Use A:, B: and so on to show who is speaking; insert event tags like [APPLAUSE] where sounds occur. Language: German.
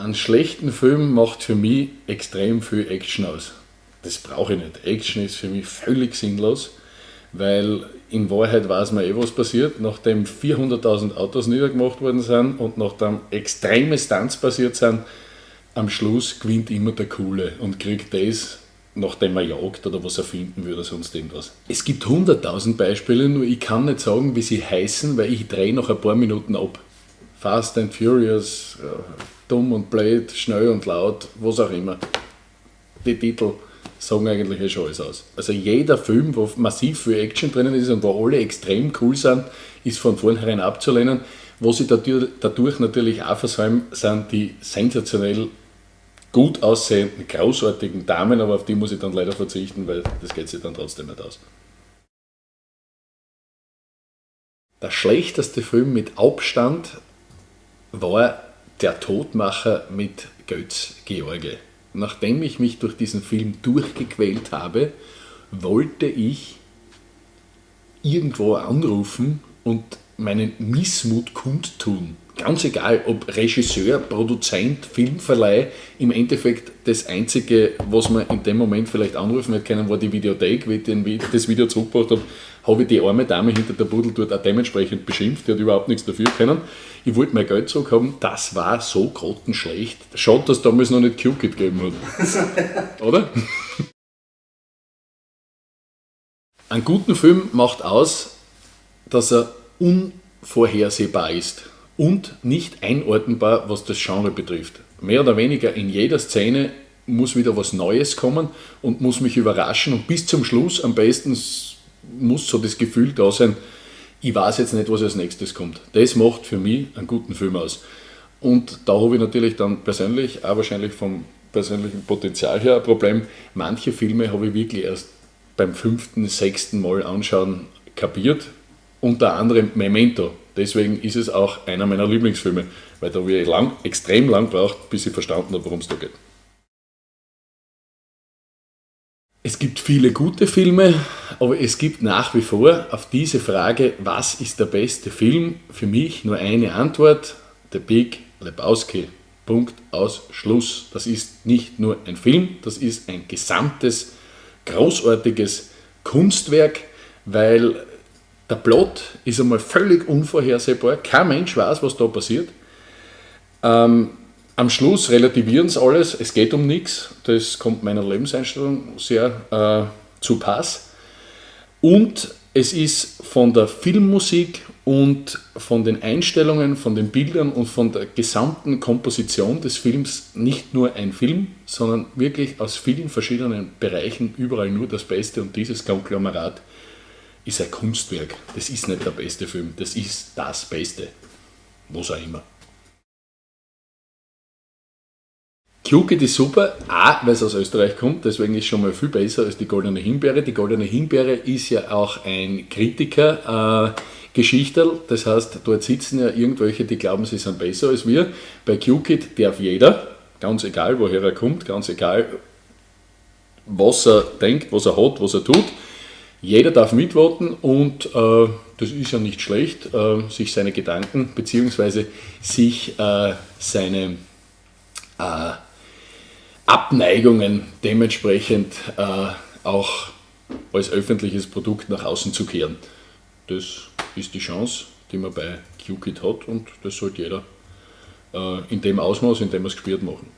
A: einen schlechten Film macht für mich extrem viel Action aus. Das brauche ich nicht. Action ist für mich völlig sinnlos, weil in Wahrheit weiß man eh, was passiert. Nachdem 400.000 Autos niedergemacht worden sind und nachdem extreme Stunts passiert sind, am Schluss gewinnt immer der Coole und kriegt das, nachdem er jagt oder was er finden würde, sonst irgendwas. Es gibt 100.000 Beispiele, nur ich kann nicht sagen, wie sie heißen, weil ich drehe nach ein paar Minuten ab. Fast and Furious, dumm und blöd, schnell und laut, was auch immer. Die Titel sagen eigentlich schon alles aus. Also jeder Film, wo massiv viel Action drinnen ist und wo alle extrem cool sind, ist von vornherein abzulehnen. Was sie dadurch natürlich auch versäumen, sind die sensationell gut aussehenden, großartigen Damen, aber auf die muss ich dann leider verzichten, weil das geht sich dann trotzdem nicht aus. Der schlechteste Film mit Abstand war Der Todmacher mit Götz George. Nachdem ich mich durch diesen Film durchgequält habe, wollte ich irgendwo anrufen und meinen Missmut kundtun. Ganz egal, ob Regisseur, Produzent, Filmverleih, im Endeffekt das Einzige, was man in dem Moment vielleicht anrufen hätte können, war die Videothek, wie ich das Video zurückgebracht habe, habe ich die arme Dame hinter der Pudel dort auch dementsprechend beschimpft, die hat überhaupt nichts dafür können. Ich wollte mein Geld zurückhaben, das war so grottenschlecht. Schade, dass es damals noch nicht Q-Kit gegeben hat. [LAUGHS] Oder? Einen guten Film macht aus, dass er unvorhersehbar ist und nicht einordnbar, was das Genre betrifft. Mehr oder weniger in jeder Szene muss wieder was Neues kommen und muss mich überraschen und bis zum Schluss am besten muss so das Gefühl da sein, ich weiß jetzt nicht, was als nächstes kommt. Das macht für mich einen guten Film aus. Und da habe ich natürlich dann persönlich, auch wahrscheinlich vom persönlichen Potenzial her ein Problem. Manche Filme habe ich wirklich erst beim fünften, sechsten Mal anschauen kapiert. Unter anderem Memento. Deswegen ist es auch einer meiner Lieblingsfilme, weil da ich lang, extrem lang braucht, bis ich verstanden habe, worum es da geht. Es gibt viele gute Filme, aber es gibt nach wie vor auf diese Frage, was ist der beste Film, für mich nur eine Antwort, The Big Lebowski. Punkt aus Schluss. Das ist nicht nur ein Film, das ist ein gesamtes, großartiges Kunstwerk, weil der Plot ist einmal völlig unvorhersehbar. Kein Mensch weiß, was da passiert. Ähm, am Schluss relativieren sie alles, es geht um nichts, das kommt meiner Lebenseinstellung sehr äh, zu Pass. Und es ist von der Filmmusik und von den Einstellungen, von den Bildern und von der gesamten Komposition des Films nicht nur ein Film, sondern wirklich aus vielen verschiedenen Bereichen überall nur das Beste und dieses Konglomerat ist ein Kunstwerk. Das ist nicht der beste Film, das ist das Beste. Was auch immer. Kluget ist super, auch weil es aus Österreich kommt, deswegen ist es schon mal viel besser als die Goldene Himbeere. Die Goldene Himbeere ist ja auch ein Kritiker. Äh, das heißt, dort sitzen ja irgendwelche, die glauben, sie sind besser als wir. Bei QKit darf jeder, ganz egal woher er kommt, ganz egal was er denkt, was er hat, was er tut, jeder darf mitvoten und äh, das ist ja nicht schlecht, äh, sich seine Gedanken bzw. sich äh, seine äh, Abneigungen dementsprechend äh, auch als öffentliches Produkt nach außen zu kehren. Das ist die Chance, die man bei QKit hat und das sollte jeder äh, in dem Ausmaß, in dem er es gespielt machen.